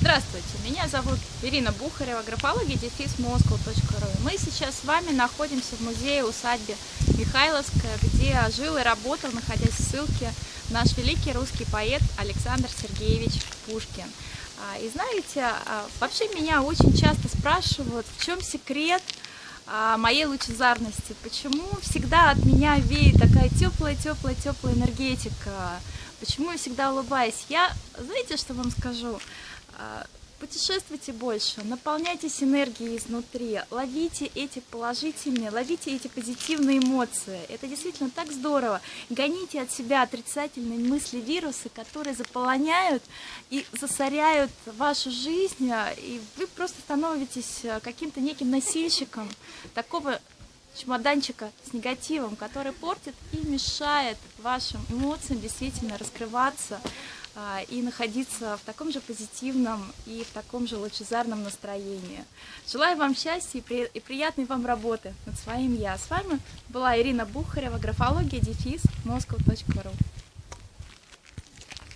Здравствуйте, меня зовут Ирина Бухарева, графология дефис moscow.ru. Мы сейчас с вами находимся в музее усадьбе Михайловская, где жил и работал, находясь в ссылке, наш великий русский поэт Александр Сергеевич Пушкин. А, и знаете, а, вообще меня очень часто спрашивают, в чем секрет а, моей лучезарности, почему всегда от меня веет такая теплая, теплая, теплая энергетика, почему я всегда улыбаюсь. Я, знаете, что вам скажу? А, путешествуйте больше, наполняйтесь энергией изнутри, ловите эти положительные, ловите эти позитивные эмоции. Это действительно так здорово. Гоните от себя отрицательные мысли, вирусы, которые заполоняют и засоряют вашу жизнь, и вы просто становитесь каким-то неким носильщиком такого чемоданчика с негативом, который портит и мешает вашим эмоциям действительно раскрываться, а, и находиться в таком же позитивном и в таком же лучезарном настроении. Желаю вам счастья и приятной вам работы над своим «Я». С вами была Ирина Бухарева, графология, дефис, moscow.ru.